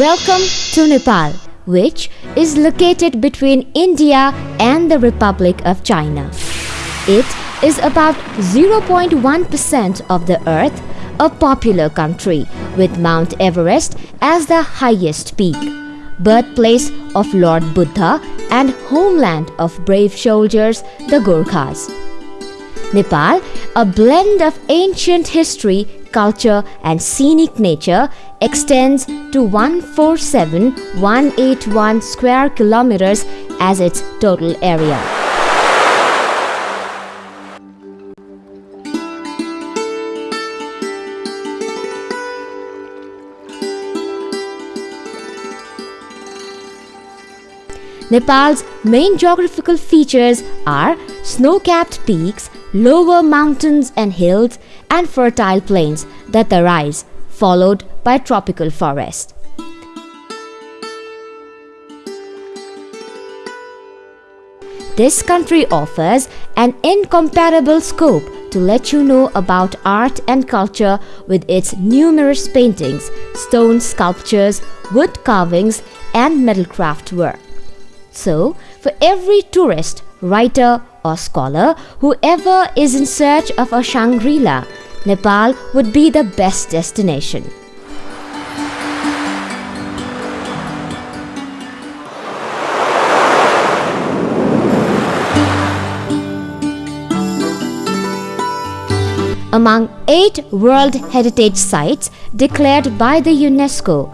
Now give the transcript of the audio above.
Welcome to Nepal, which is located between India and the Republic of China. It is about 0.1% of the earth, a popular country with Mount Everest as the highest peak, birthplace of Lord Buddha and homeland of brave soldiers, the Gurkhas. Nepal, a blend of ancient history, culture and scenic nature, extends to 147,181 square kilometers as its total area. Nepal's main geographical features are snow-capped peaks, lower mountains and hills, and fertile plains that arise, followed by tropical forest. This country offers an incomparable scope to let you know about art and culture with its numerous paintings, stone sculptures, wood carvings, and metalcraft work. So, for every tourist, writer, or scholar, whoever is in search of a Shangri La, Nepal would be the best destination. Among eight World Heritage Sites declared by the UNESCO,